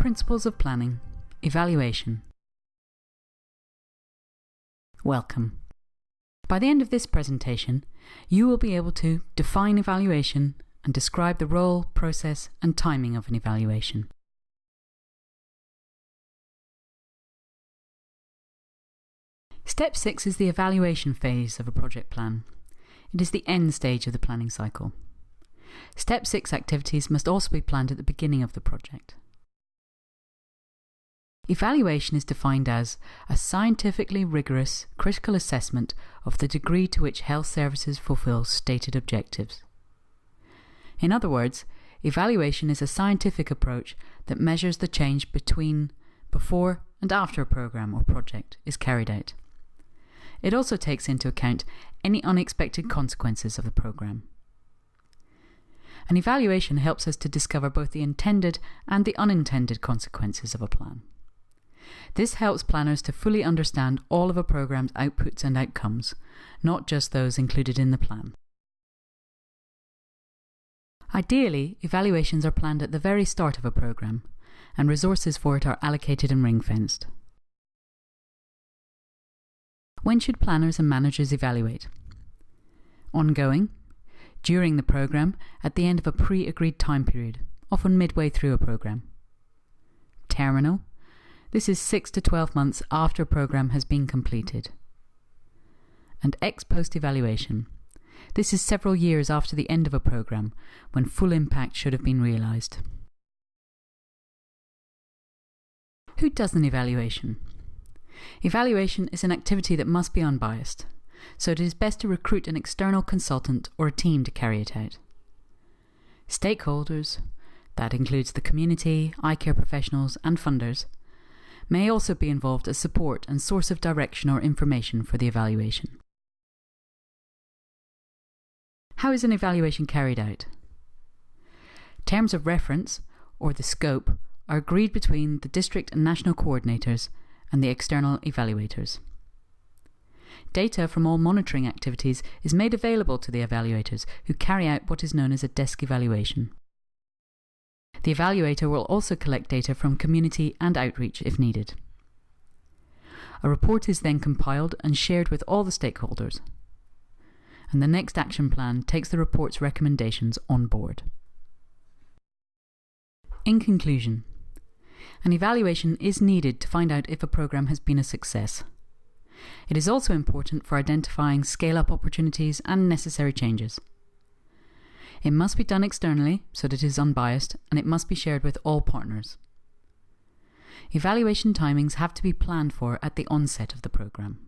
Principles of Planning Evaluation. Welcome. By the end of this presentation, you will be able to define evaluation and describe the role, process, and timing of an evaluation. Step 6 is the evaluation phase of a project plan. It is the end stage of the planning cycle. Step 6 activities must also be planned at the beginning of the project. Evaluation is defined as a scientifically rigorous, critical assessment of the degree to which health services fulfill stated objectives. In other words, evaluation is a scientific approach that measures the change between, before, and after a program or project is carried out. It also takes into account any unexpected consequences of the program. An evaluation helps us to discover both the intended and the unintended consequences of a plan. This helps planners to fully understand all of a program's outputs and outcomes, not just those included in the plan. Ideally, evaluations are planned at the very start of a program, and resources for it are allocated and ring-fenced. When should planners and managers evaluate? Ongoing, during the program, at the end of a pre-agreed time period, often midway through a program. Terminal, this is 6 to 12 months after a program has been completed. And ex post evaluation. This is several years after the end of a program, when full impact should have been realised. Who does an evaluation? Evaluation is an activity that must be unbiased so it is best to recruit an external consultant or a team to carry it out. Stakeholders, that includes the community, eye care professionals, and funders, may also be involved as support and source of direction or information for the evaluation. How is an evaluation carried out? Terms of reference, or the scope, are agreed between the district and national coordinators and the external evaluators. Data from all monitoring activities is made available to the evaluators, who carry out what is known as a desk evaluation. The evaluator will also collect data from community and outreach if needed. A report is then compiled and shared with all the stakeholders. And the next action plan takes the report's recommendations on board. In conclusion, an evaluation is needed to find out if a program has been a success. It is also important for identifying scale-up opportunities and necessary changes. It must be done externally so that it is unbiased and it must be shared with all partners. Evaluation timings have to be planned for at the onset of the programme.